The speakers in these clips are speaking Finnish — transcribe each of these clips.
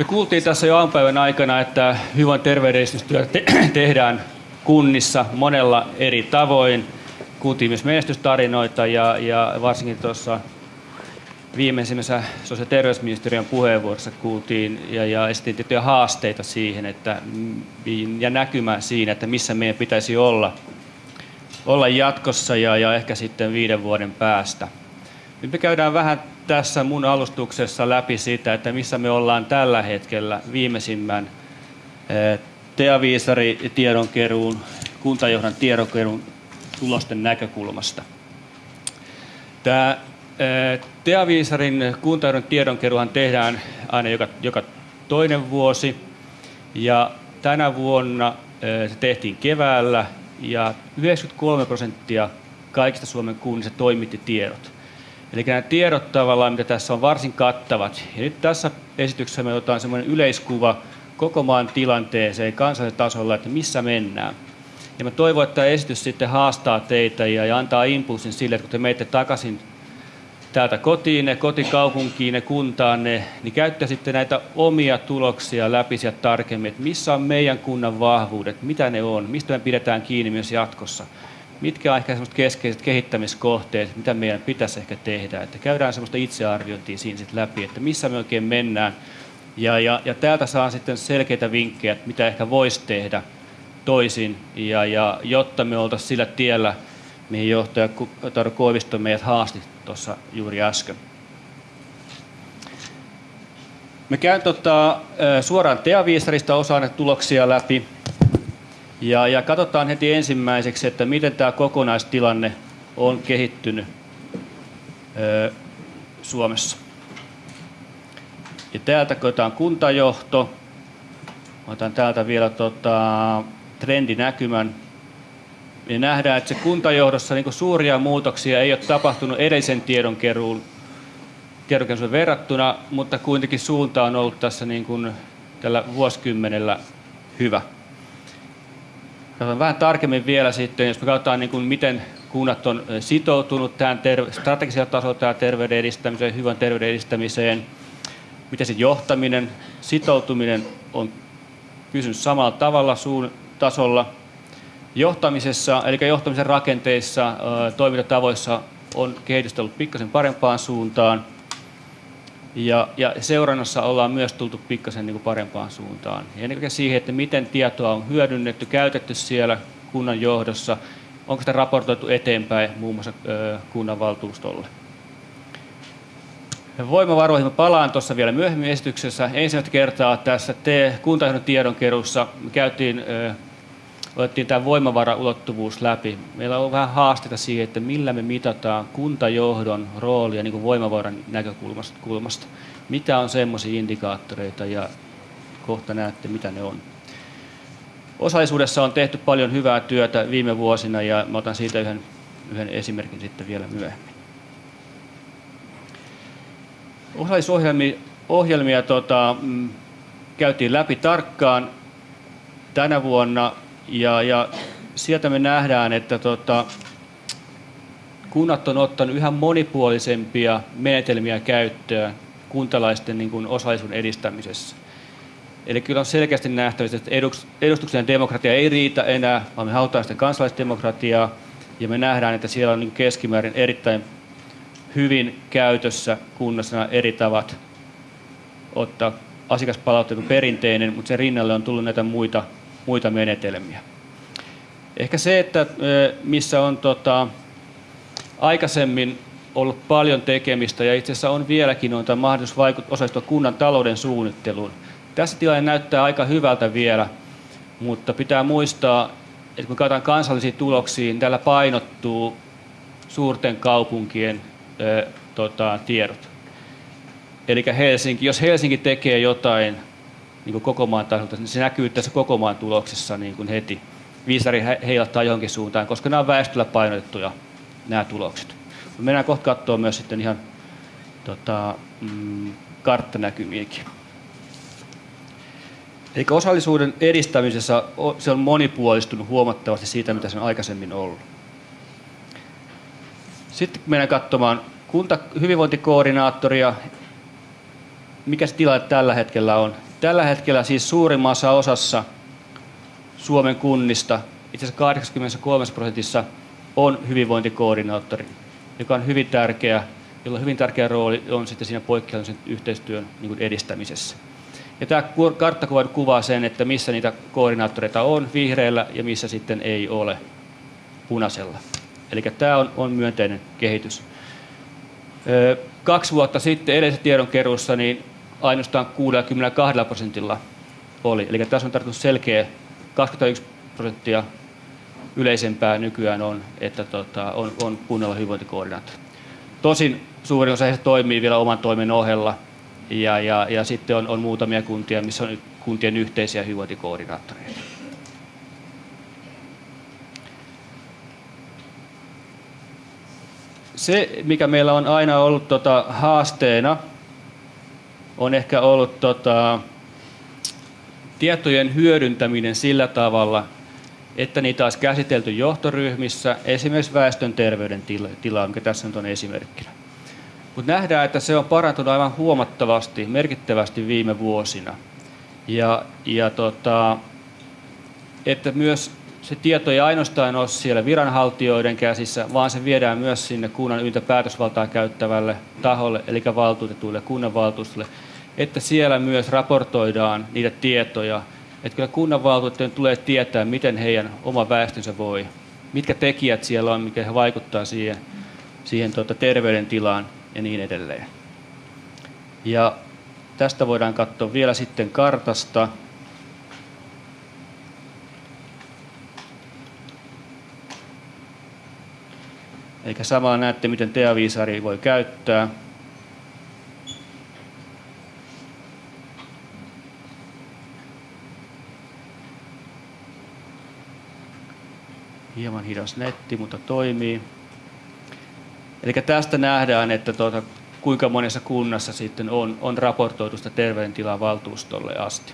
Me kuultiin tässä jo aamupäivän aikana, että hyvän terveydenedistystyötä te- tehdään kunnissa monella eri tavoin. Kuultiin myös menestystarinoita ja, ja varsinkin tuossa viimeisimmässä sosiaali- ja terveysministeriön puheenvuorossa kuultiin ja, ja esitin tiettyjä haasteita siihen että, mm, ja näkymää siinä, että missä meidän pitäisi olla, olla jatkossa ja, ja ehkä sitten viiden vuoden päästä. Nyt me käydään vähän tässä mun alustuksessa läpi sitä, että missä me ollaan tällä hetkellä viimeisimmän eh, Teaviisari tiedonkeruun, kuntajohdan tiedonkeruun tulosten näkökulmasta. Tämä eh, Teaviisarin kuntajohdon tiedonkeruuhan tehdään aina joka, joka toinen vuosi ja tänä vuonna eh, se tehtiin keväällä ja 93 prosenttia kaikista Suomen kunnista toimitti tiedot. Eli nämä tiedot tavallaan, mitä tässä on varsin kattavat. Ja nyt tässä esityksessä me otetaan semmoinen yleiskuva koko maan tilanteeseen kansallisella tasolla, että missä mennään. Ja mä toivon, että tämä esitys sitten haastaa teitä ja, antaa impulsin sille, että kun te menette takaisin täältä kotiin, kotikaupunkiin, kuntaanne, niin käyttäisitte näitä omia tuloksia läpi sieltä tarkemmin, että missä on meidän kunnan vahvuudet, mitä ne on, mistä me pidetään kiinni myös jatkossa mitkä on ehkä sellaiset keskeiset kehittämiskohteet, mitä meidän pitäisi ehkä tehdä. Että käydään sellaista itsearviointia siinä sitten läpi, että missä me oikein mennään. Ja, ja, ja täältä saa sitten selkeitä vinkkejä, että mitä ehkä voisi tehdä toisin, ja, ja jotta me oltaisiin sillä tiellä, mihin johtaja Taru Koivisto meidät haasti tuossa juuri äsken. Me käyn tota, suoraan Teaviisarista osaan tuloksia läpi. Ja, ja katsotaan heti ensimmäiseksi, että miten tämä kokonaistilanne on kehittynyt ö, Suomessa. Ja täältä koetaan kuntajohto. Otan täältä vielä tota, trendinäkymän. Me nähdään, että se kuntajohdossa niin suuria muutoksia ei ole tapahtunut edellisen tiedonkeruun tiedonkeruun verrattuna, mutta kuitenkin suunta on ollut tässä niin kuin tällä vuosikymmenellä hyvä. Vähän tarkemmin vielä sitten, jos me katsotaan niin kuin miten kunnat on sitoutunut tähän ter- strategisella tasolla tähän terveyden edistämiseen, hyvän terveyden edistämiseen, miten se johtaminen, sitoutuminen on pysynyt samalla tavalla suun tasolla. Johtamisessa, eli johtamisen rakenteissa, toimintatavoissa on kehitystä ollut pikkasen parempaan suuntaan. Ja, ja seurannassa ollaan myös tultu pikkasen niin kuin parempaan suuntaan. Ja ennen kaikkea siihen, että miten tietoa on hyödynnetty, käytetty siellä kunnan johdossa, onko sitä raportoitu eteenpäin muun muassa kunnanvaltuustolle. Voimavaroihin mä palaan tuossa vielä myöhemmin esityksessä. Ensimmäistä kertaa tässä kuntajohdon tiedonkeruussa käytiin otettiin tämä voimavaraulottuvuus läpi. Meillä on vähän haasteita siihen, että millä me mitataan kuntajohdon roolia niin kuin voimavaran näkökulmasta. Mitä on semmoisia indikaattoreita ja kohta näette, mitä ne on. Osallisuudessa on tehty paljon hyvää työtä viime vuosina ja mä otan siitä yhden, yhden esimerkin sitten vielä myöhemmin. Osallisuusohjelmia ohjelmia, tota, mm, käytiin läpi tarkkaan. Tänä vuonna ja, ja sieltä me nähdään, että tota, kunnat on ottanut yhä monipuolisempia menetelmiä käyttöön kuntalaisten niin kuin osallisuuden edistämisessä. Eli kyllä on selkeästi nähtävissä, että edustuksellinen demokratia ei riitä enää, vaan me halutaan sitä kansalaisdemokratiaa, ja me nähdään, että siellä on niin keskimäärin erittäin hyvin käytössä kunnassa eri tavat ottaa asiakaspalautteet perinteinen, mutta sen rinnalle on tullut näitä muita muita menetelmiä. Ehkä se, että missä on tota, aikaisemmin ollut paljon tekemistä ja itse asiassa on vieläkin on mahdollisuus vaikut, osallistua kunnan talouden suunnitteluun. Tässä tilanne näyttää aika hyvältä vielä, mutta pitää muistaa, että kun katsotaan kansallisiin tuloksiin, täällä painottuu suurten kaupunkien ö, tota, tiedot. Eli Helsinki, jos Helsinki tekee jotain niin kuin koko maan tasolta, niin se näkyy tässä koko maan tuloksessa niin kuin heti. Viisari heilattaa johonkin suuntaan, koska nämä on väestöllä painotettuja nämä tulokset. Mennään kohta katsoa myös sitten ihan tota, mm, karttanäkymiäkin. Eli osallisuuden edistämisessä se on monipuolistunut huomattavasti siitä, mitä se on aikaisemmin ollut. Sitten mennään katsomaan kunta hyvinvointikoordinaattoria, mikä se tilanne tällä hetkellä on tällä hetkellä siis suurimmassa osassa Suomen kunnista, itse asiassa 83 prosentissa, on hyvinvointikoordinaattori, joka on hyvin tärkeä, jolla hyvin tärkeä rooli on sitten siinä poikkeuksen yhteistyön niin edistämisessä. Ja tämä karttakuva kuvaa sen, että missä niitä koordinaattoreita on vihreällä ja missä sitten ei ole punaisella. Eli tämä on, on myönteinen kehitys. Kaksi vuotta sitten edellisessä tiedonkeruussa niin ainoastaan 62 prosentilla oli. Eli tässä on tarkoitus selkeä 21 prosenttia yleisempää nykyään on, että tota, on, on kunnalla hyvinvointikoordinaattori. Tosin suurin osa heistä toimii vielä oman toimen ohella, ja, ja, ja sitten on, on muutamia kuntia, missä on kuntien yhteisiä hyvinvointikoordinaattoreita. Se, mikä meillä on aina ollut tota, haasteena, on ehkä ollut tota, tietojen hyödyntäminen sillä tavalla, että niitä olisi käsitelty johtoryhmissä, esimerkiksi väestön terveyden tilaa, mikä tässä nyt on esimerkkinä. Mutta nähdään, että se on parantunut aivan huomattavasti, merkittävästi viime vuosina. Ja, ja tota, että myös se tieto ei ainoastaan ole siellä viranhaltijoiden käsissä, vaan se viedään myös sinne kunnan yltä päätösvaltaa käyttävälle taholle, eli valtuutetuille kunnanvaltuustolle, että siellä myös raportoidaan niitä tietoja, että kyllä kunnanvaltuutettujen tulee tietää, miten heidän oma väestönsä voi, mitkä tekijät siellä on, mikä vaikuttaa siihen, siihen tuota, terveydentilaan ja niin edelleen. Ja tästä voidaan katsoa vielä sitten kartasta. Eikä samalla näette, miten teaviisari voi käyttää. Hieman hidas netti, mutta toimii. Eli tästä nähdään, että tuota, kuinka monessa kunnassa sitten on, on raportoitu sitä terveydentilaa valtuustolle asti.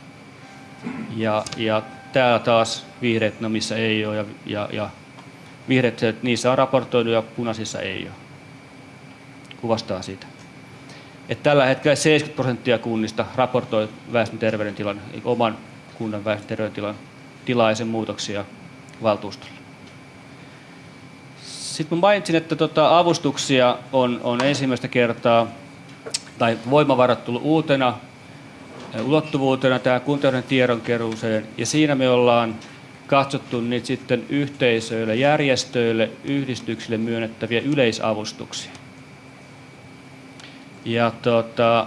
Ja, ja täällä taas vihreät, no missä ei ole, ja, ja, ja vihreät, niissä on raportoitu ja punaisissa ei ole. Kuvastaa sitä. Että tällä hetkellä 70 prosenttia kunnista raportoi väestön terveydentilan, oman kunnan väestön terveydentilan tilaisen muutoksia valtuustolle. Sitten mä mainitsin, että tota, avustuksia on, on ensimmäistä kertaa, tai voimavarat tullut uutena ulottuvuutena tähän kuntauden tiedonkeruuseen, ja siinä me ollaan katsottu niitä sitten yhteisöille, järjestöille, yhdistyksille myönnettäviä yleisavustuksia. Ja tota,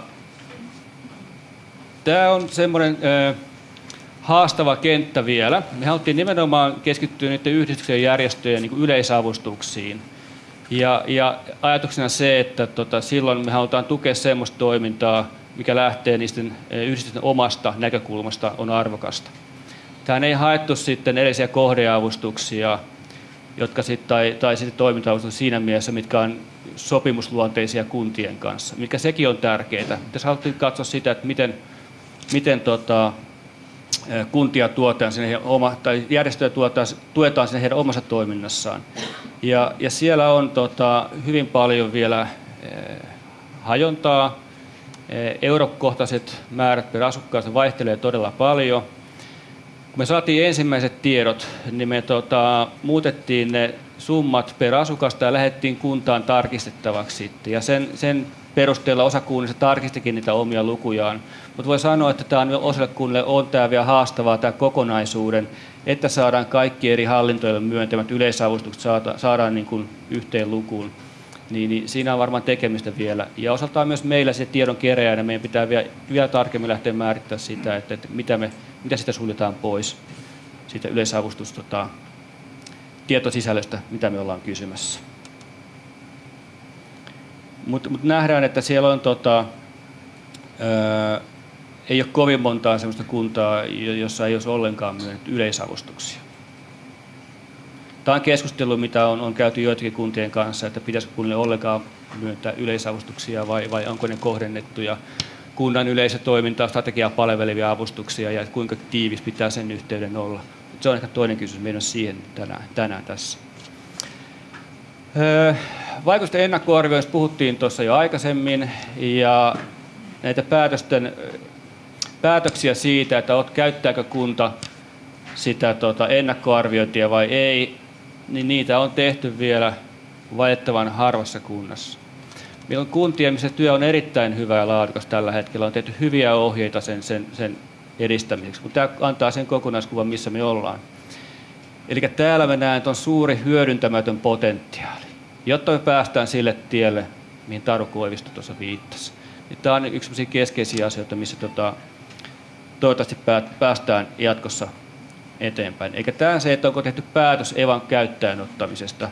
tämä on semmoinen äh, haastava kenttä vielä. Me haluttiin nimenomaan keskittyä niiden yhdistyksen järjestöjen niin yleisavustuksiin. Ja, ja ajatuksena se, että tota, silloin me halutaan tukea sellaista toimintaa, mikä lähtee niisten e, yhdistysten omasta näkökulmasta, on arvokasta. Tähän ei haettu sitten edellisiä kohdeavustuksia, jotka sit, tai, tai sitten toiminta siinä mielessä, mitkä on sopimusluonteisia kuntien kanssa, mikä sekin on tärkeää. Tässä haluttiin katsoa sitä, että miten, miten tota, kuntia tuotaan sinne oma, tai järjestöjä tuotaan, tuetaan sinne heidän omassa toiminnassaan. Ja, ja siellä on tota, hyvin paljon vielä hajontaa. Eurokohtaiset määrät per asukkaasta vaihtelee todella paljon. Kun me saatiin ensimmäiset tiedot, niin me tota, muutettiin ne summat per asukasta ja lähdettiin kuntaan tarkistettavaksi. Ja sen, sen perusteella osa kunnista tarkistikin niitä omia lukujaan. Mutta voi sanoa, että tämä on osalle kunnille on tämä vielä haastavaa tämä kokonaisuuden, että saadaan kaikki eri hallintoille myöntämät yleisavustukset saada, saadaan niin kuin yhteen lukuun. Niin, niin siinä on varmaan tekemistä vielä. Ja osaltaan myös meillä se tiedon keräjänä meidän pitää vielä, vielä tarkemmin lähteä määrittämään sitä, että, että mitä, me, mitä sitä suljetaan pois siitä yleisavustus tota, tietosisällöstä, mitä me ollaan kysymässä. Mutta mut nähdään, että siellä on tota, ää, ei ole kovin montaa sellaista kuntaa, jossa ei olisi ollenkaan myönnetty yleisavustuksia. Tämä on keskustelu, mitä on, on käyty joitakin kuntien kanssa, että pitäisikö kunnille ollenkaan myöntää yleisavustuksia vai, vai onko ne kohdennettuja kunnan yleisötoimintaa, strategiaa palvelevia avustuksia ja kuinka tiivis pitää sen yhteyden olla. Se on ehkä toinen kysymys, meidän siihen tänään, tänään tässä. Öö, vaikutusten ennakkoarvioista puhuttiin tuossa jo aikaisemmin ja näitä päätösten päätöksiä siitä, että käyttääkö kunta sitä tota, ennakkoarviointia vai ei, niin niitä on tehty vielä valitettavan harvassa kunnassa. Meillä on kuntia, missä työ on erittäin hyvä ja laadukas tällä hetkellä. On tehty hyviä ohjeita sen, sen, sen edistämiseksi, mutta tämä antaa sen kokonaiskuvan, missä me ollaan. Eli täällä me näen, että on suuri hyödyntämätön potentiaali, jotta me päästään sille tielle, mihin Taru Koivisto tuossa viittasi. Niin tämä on yksi keskeisiä asioita, missä tota, toivottavasti päästään jatkossa eteenpäin. Eikä tämä se, että onko tehty päätös Evan käyttäjän ottamisesta,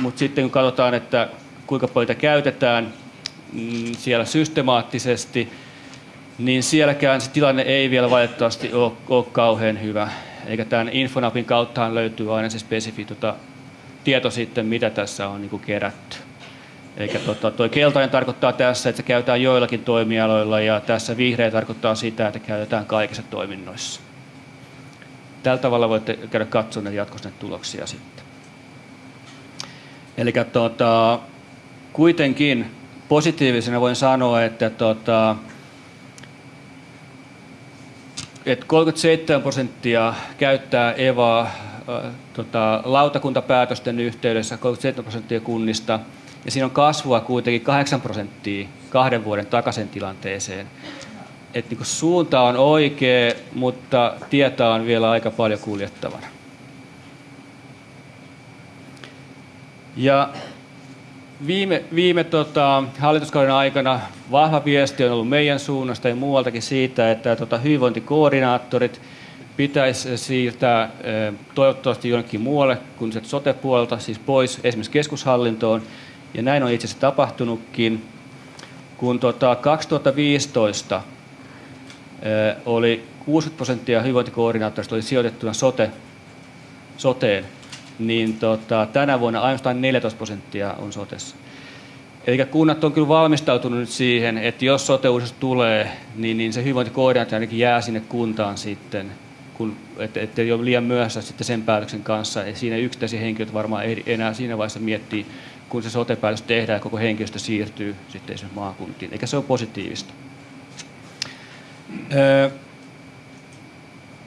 mutta sitten kun katsotaan, että kuinka paljon käytetään mm, siellä systemaattisesti, niin sielläkään se tilanne ei vielä valitettavasti ole, ole kauhean hyvä. Eikä tämän Infonapin kauttahan löytyy aina se spesifi tota, tieto sitten, mitä tässä on niin kuin kerätty. Eikä tota, toi keltainen tarkoittaa tässä, että se käytetään joillakin toimialoilla ja tässä vihreä tarkoittaa sitä, että käytetään kaikissa toiminnoissa. Tällä tavalla voitte käydä katsomaan jatkossa näitä tuloksia sitten. Eli tota, kuitenkin positiivisena voin sanoa, että tota, että 37 prosenttia käyttää EVAa tota, lautakuntapäätösten yhteydessä, 37 prosenttia kunnista, ja siinä on kasvua kuitenkin 8 prosenttia kahden vuoden takaisin tilanteeseen. Et niin suunta on oikea, mutta tietä on vielä aika paljon kuljettavana. Ja viime, viime tota, hallituskauden aikana vahva viesti on ollut meidän suunnasta ja muualtakin siitä, että tota, hyvinvointikoordinaattorit pitäisi siirtää toivottavasti jonnekin muualle kuin sote-puolelta, siis pois esimerkiksi keskushallintoon. Ja näin on itse asiassa tapahtunutkin. Kun tota, 2015 oli 60 prosenttia hyvinvointikoordinaattorista oli sijoitettuna sote, soteen, niin tota, tänä vuonna ainoastaan 14 prosenttia on sotessa. Eli kunnat on kyllä valmistautunut siihen, että jos sote tulee, niin, niin se hyvinvointikoordinaatio ainakin jää sinne kuntaan sitten, kun, että, että ei ole liian myöhässä sitten sen päätöksen kanssa. Ja siinä yksittäisiä henkilöitä varmaan ei enää siinä vaiheessa miettii, kun se sote-päätös tehdään ja koko henkilöstö siirtyy sitten esimerkiksi maakuntiin. Eikä se ole positiivista. Öö,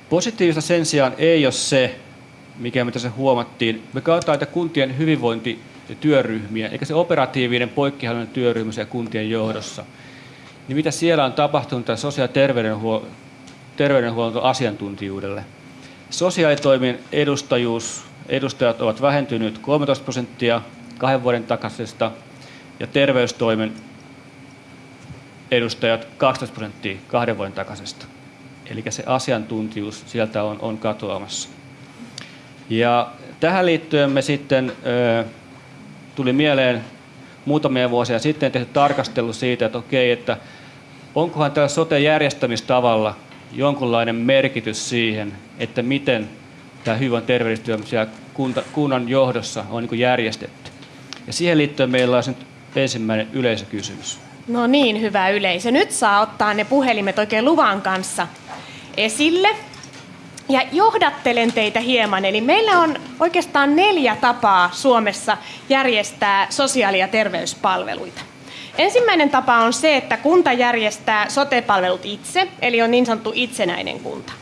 positiivista sen sijaan ei ole se, mikä me tässä huomattiin. Me katsotaan että kuntien hyvinvointityöryhmiä, eikä se operatiivinen poikkihallinnon työryhmä siellä kuntien johdossa. Niin mitä siellä on tapahtunut tämän sosiaali- ja terveydenhuollon, terveydenhuollon asiantuntijuudelle? Sosiaalitoimen edustajuus, edustajat ovat vähentyneet 13 prosenttia kahden vuoden takaisesta ja terveystoimen edustajat 12 prosenttia kahden vuoden takaisesta. Eli se asiantuntijuus sieltä on, on katoamassa. Ja tähän liittyen me sitten ö, tuli mieleen muutamia vuosia sitten tehty tarkastelu siitä, että okei, että onkohan tällä sote-järjestämistavalla jonkunlainen merkitys siihen, että miten tämä hyvän terveystyö kunnan johdossa on niin järjestetty. Ja siihen liittyen meillä on ensimmäinen yleisökysymys. No niin, hyvä yleisö. Nyt saa ottaa ne puhelimet oikein luvan kanssa esille. Ja johdattelen teitä hieman. Eli meillä on oikeastaan neljä tapaa Suomessa järjestää sosiaali- ja terveyspalveluita. Ensimmäinen tapa on se, että kunta järjestää sote-palvelut itse, eli on niin sanottu itsenäinen kunta.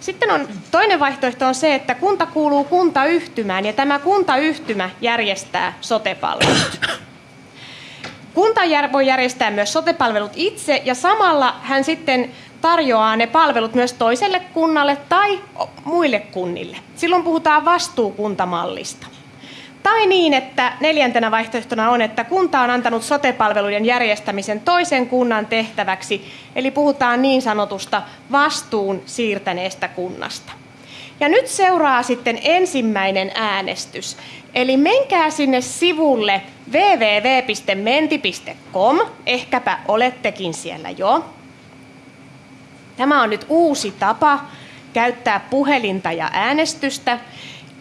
Sitten on, toinen vaihtoehto on se, että kunta kuuluu kuntayhtymään ja tämä kuntayhtymä järjestää sote-palvelut. Kunta voi järjestää myös sotepalvelut itse ja samalla hän sitten tarjoaa ne palvelut myös toiselle kunnalle tai muille kunnille. Silloin puhutaan vastuukuntamallista. Tai niin, että neljäntenä vaihtoehtona on, että kunta on antanut sotepalveluiden järjestämisen toisen kunnan tehtäväksi, eli puhutaan niin sanotusta vastuun siirtäneestä kunnasta. Ja nyt seuraa sitten ensimmäinen äänestys. Eli menkää sinne sivulle www.menti.com, ehkäpä olettekin siellä jo. Tämä on nyt uusi tapa käyttää puhelinta ja äänestystä.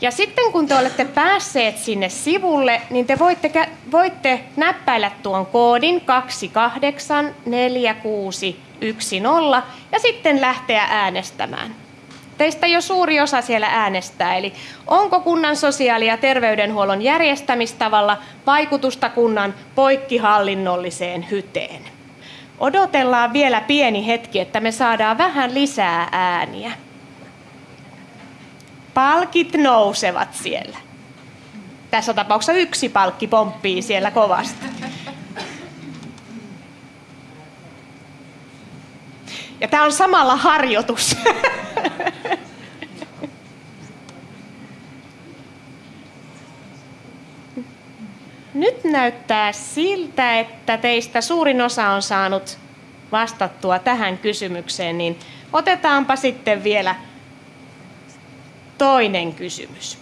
Ja sitten kun te olette päässeet sinne sivulle, niin te voitte, voitte näppäillä tuon koodin 284610 ja sitten lähteä äänestämään. Teistä jo suuri osa siellä äänestää, eli onko kunnan sosiaali- ja terveydenhuollon järjestämistavalla vaikutusta kunnan poikkihallinnolliseen hyteen? Odotellaan vielä pieni hetki, että me saadaan vähän lisää ääniä. Palkit nousevat siellä. Tässä tapauksessa yksi palkki pomppii siellä kovasti. Ja tämä on samalla harjoitus. Nyt näyttää siltä, että teistä suurin osa on saanut vastattua tähän kysymykseen, niin otetaanpa sitten vielä toinen kysymys.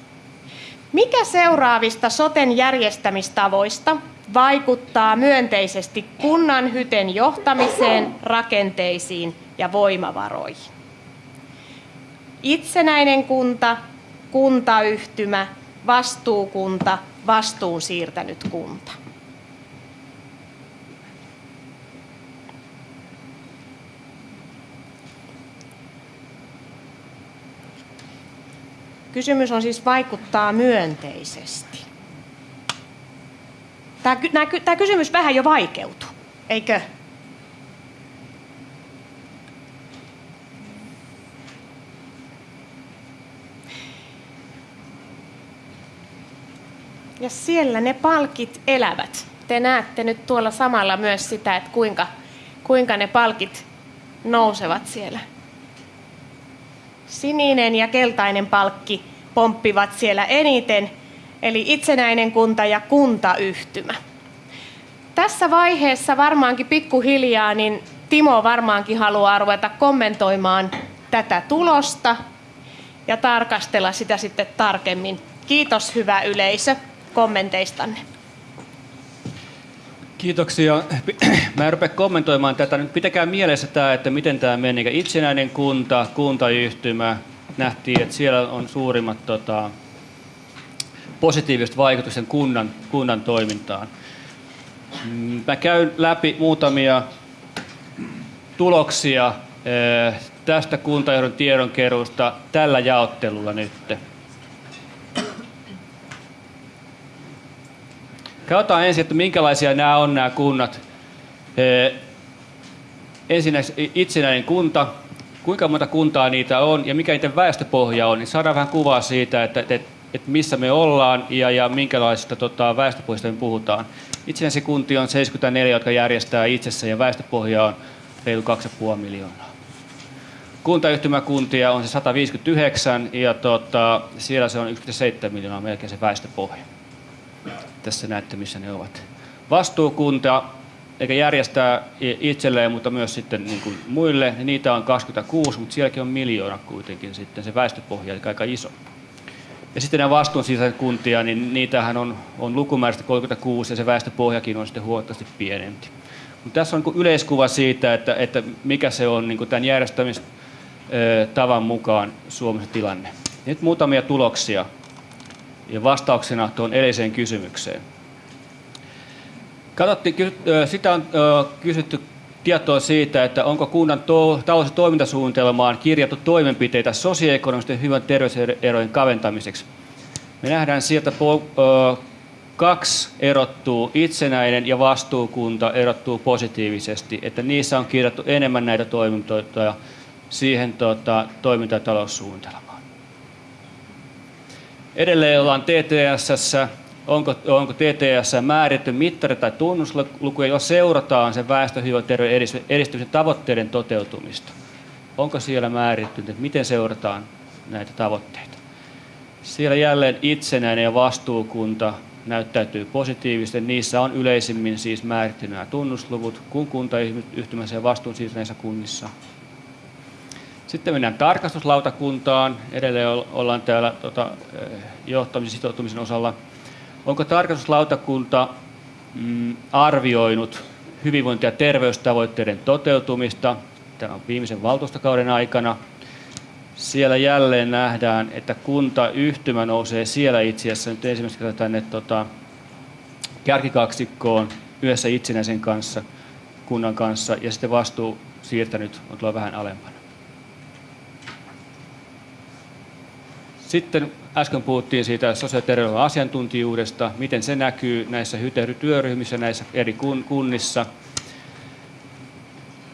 Mikä seuraavista soten järjestämistavoista vaikuttaa myönteisesti kunnan hyten johtamiseen, rakenteisiin ja voimavaroihin? Itsenäinen kunta, kuntayhtymä, vastuukunta, vastuun siirtänyt kunta. Kysymys on siis vaikuttaa myönteisesti. Tämä, tämä kysymys vähän jo vaikeutuu, eikö? Ja siellä ne palkit elävät. Te näette nyt tuolla samalla myös sitä, että kuinka, kuinka ne palkit nousevat siellä. Sininen ja keltainen palkki pomppivat siellä eniten, eli itsenäinen kunta ja kuntayhtymä. Tässä vaiheessa varmaankin pikkuhiljaa niin Timo varmaankin haluaa ruveta kommentoimaan tätä tulosta ja tarkastella sitä sitten tarkemmin. Kiitos hyvä yleisö kommenteistanne. Kiitoksia. Mä en rupea kommentoimaan tätä. Nyt pitäkää mielessä tämä, että miten tämä meni. Itsenäinen kunta, kuntayhtymä. Nähtiin, että siellä on suurimmat tota, positiiviset vaikutukset kunnan, kunnan toimintaan. Mm, mä käyn läpi muutamia tuloksia eh, tästä kuntajohdon tiedonkeruusta tällä jaottelulla nyt. Katsotaan ensin, että minkälaisia nämä on nämä kunnat. Ensinnäkin itsenäinen kunta, kuinka monta kuntaa niitä on ja mikä niiden väestöpohja on, niin saadaan vähän kuvaa siitä, että, että, että missä me ollaan ja, ja minkälaisista tota, väestöpohjista me puhutaan. Itsenäisiä kuntia on 74, jotka järjestää itsessä ja väestöpohja on reilu 2,5 miljoonaa. Kuntayhtymäkuntia on se 159 ja tota, siellä se on 1,7 miljoonaa melkein se väestöpohja. Tässä näette, missä ne ovat. Vastuukunta, eikä järjestää itselleen, mutta myös sitten niin kuin muille, niitä on 26, mutta sielläkin on miljoona kuitenkin sitten se väestöpohja, eli aika iso. Ja sitten nämä vastuun kuntia, niin niitähän on, on lukumäärästä 36 ja se väestöpohjakin on sitten huomattavasti pienempi. Mutta tässä on niin yleiskuva siitä, että, että mikä se on niin tämän järjestämistavan mukaan Suomessa tilanne. Nyt muutamia tuloksia ja vastauksena tuon edelliseen kysymykseen. Katsottiin, sitä on kysytty tietoa siitä, että onko kunnan talous- ja toimintasuunnitelmaan kirjattu toimenpiteitä sosioekonomisten hyvän terveyserojen kaventamiseksi. Me nähdään sieltä kaksi erottuu, itsenäinen ja vastuukunta erottuu positiivisesti, että niissä on kirjattu enemmän näitä toimintoja siihen tota, toiminta-. Edelleen ollaan TTS, onko, onko TTS määritty mittari tai tunnuslukuja, jos seurataan sen väestöhyvinvointiterveyden edistymisen tavoitteiden toteutumista. Onko siellä määritty, että miten seurataan näitä tavoitteita? Siellä jälleen itsenäinen ja vastuukunta näyttäytyy positiivisesti. Niissä on yleisimmin siis määritty nämä tunnusluvut, kun kuntayhtymässä ja vastuun näissä kunnissa sitten mennään tarkastuslautakuntaan. Edelleen ollaan täällä eh, johtamisen sitoutumisen osalla. Onko tarkastuslautakunta mm, arvioinut hyvinvointi- ja terveystavoitteiden toteutumista tämän viimeisen valtuustokauden aikana? Siellä jälleen nähdään, että kuntayhtymä nousee siellä itse asiassa nyt ensimmäistä kertaa tänne tota, kärkikaksikkoon yhdessä itsenäisen kanssa, kunnan kanssa, ja sitten vastuu siirtänyt on tuolla vähän alempana. Sitten äsken puhuttiin siitä sosiaali- asiantuntijuudesta, miten se näkyy näissä hytehdytyöryhmissä näissä eri kunnissa.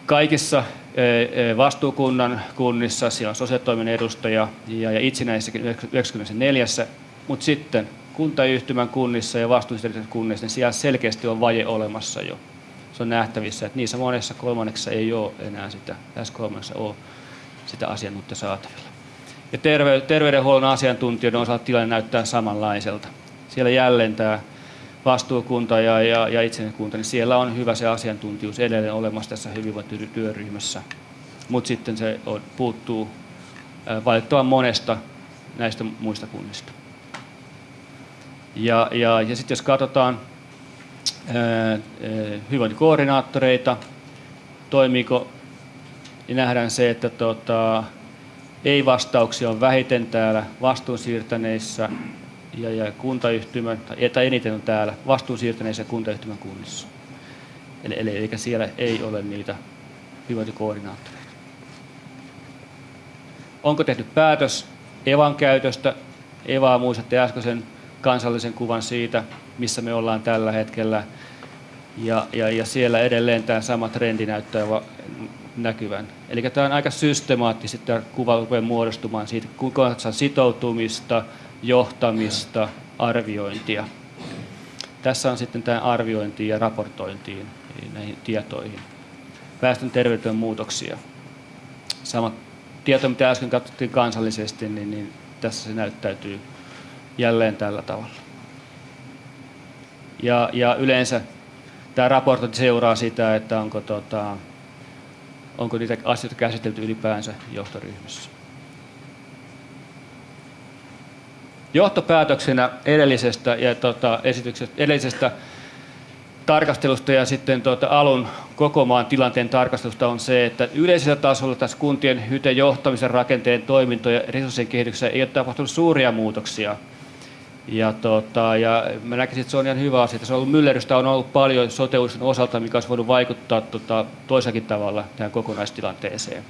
kaikissa eh, eh, vastuukunnan kunnissa, siellä on sosiaalitoimen edustaja ja, ja itsenäisessäkin 94, mutta sitten kuntayhtymän kunnissa ja vastuullisissa kunnissa, niin siellä selkeästi on vaje olemassa jo. Se on nähtävissä, että niissä monessa kolmanneksessa ei ole enää sitä, tässä kolmannessa ole sitä asiantuntija saatavilla. Ja terve, terveydenhuollon asiantuntijoiden osalta tilanne näyttää samanlaiselta. Siellä jälleen tämä vastuukunta ja, ja, ja itsenäiskunta, niin siellä on hyvä se asiantuntijuus edelleen olemassa tässä hyvinvointityöryhmässä. Mutta sitten se on, puuttuu valitettavan monesta näistä muista kunnista. Ja, ja, ja sitten jos katsotaan ää, hyvinvointikoordinaattoreita, toimiiko, niin nähdään se, että tota, ei-vastauksia on vähiten täällä vastuunsiirtäneissä ja, ja kuntayhtymän, tai eniten on täällä vastuunsiirtäneissä ja kuntayhtymän kunnissa. Eli, eli, eli siellä ei ole niitä hyvinvointikoordinaattoreita. Onko tehty päätös EVAn käytöstä? EVAa muistatte äskeisen kansallisen kuvan siitä, missä me ollaan tällä hetkellä. Ja, ja, ja siellä edelleen tämä sama trendi näyttää näkyvän. Eli tämä on aika systemaattisesti tämä kuva rupeaa muodostumaan siitä, kuinka sitoutumista, johtamista, arviointia. Tässä on sitten tämä arviointi ja raportointiin näihin tietoihin. Väestön terveyden muutoksia. Sama tieto, mitä äsken katsottiin kansallisesti, niin, niin tässä se näyttäytyy jälleen tällä tavalla. Ja, ja yleensä tämä raportointi seuraa sitä, että onko, tota, onko niitä asioita käsitelty ylipäänsä johtoryhmässä. Johtopäätöksenä edellisestä, ja, tota, esityksestä, edellisestä tarkastelusta ja sitten tuota, alun koko maan tilanteen tarkastelusta on se, että yleisellä tasolla tässä kuntien hyte johtamisen rakenteen toimintojen ja resurssien kehityksessä ei ole tapahtunut suuria muutoksia – ja, tota, ja mä näkisin, että se on ihan hyvä asia. Se on ollut myllerrystä on ollut paljon sote osalta, mikä olisi voinut vaikuttaa tota, toisakin tavalla tähän kokonaistilanteeseen.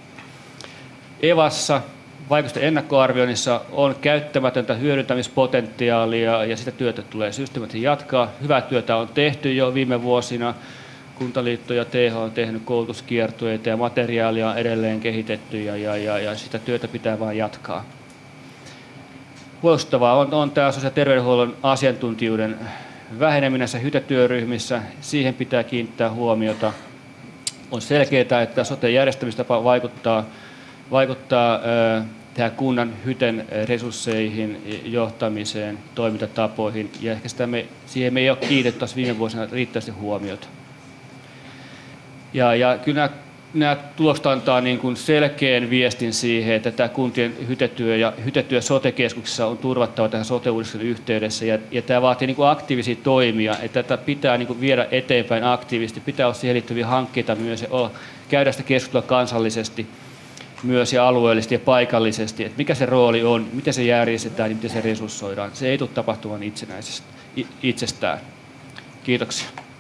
Evassa vaikutusten ennakkoarvioinnissa on käyttämätöntä hyödyntämispotentiaalia ja sitä työtä tulee systemaattisesti jatkaa. Hyvää työtä on tehty jo viime vuosina. Kuntaliitto ja TH on tehnyt koulutuskiertueita ja materiaalia on edelleen kehitetty ja, ja, ja, ja sitä työtä pitää vain jatkaa huolestuttavaa on, on tämä sosiaali- ja terveydenhuollon asiantuntijuuden väheneminen näissä hytetyöryhmissä. Siihen pitää kiinnittää huomiota. On selkeää, että sote-järjestämistapa vaikuttaa, vaikuttaa tähän kunnan hyten resursseihin, johtamiseen, toimintatapoihin, ja ehkä sitä me, siihen me ei ole kiinnitetty viime vuosina riittävästi huomiota. Ja, ja kyllä nämä nämä tulokset antaa niin kuin selkeän viestin siihen, että tämä kuntien hytetyö ja hytetyö sote-keskuksessa on turvattava tähän sote yhteydessä ja, ja tämä vaatii niin kuin aktiivisia toimia, että tätä pitää niin kuin viedä eteenpäin aktiivisesti, pitää olla siihen liittyviä hankkeita myös ja olla, käydä sitä keskustelua kansallisesti myös ja alueellisesti ja paikallisesti, että mikä se rooli on, miten se järjestetään ja miten se resurssoidaan. Se ei tule tapahtumaan itsenäisesti, itsestään. Kiitoksia.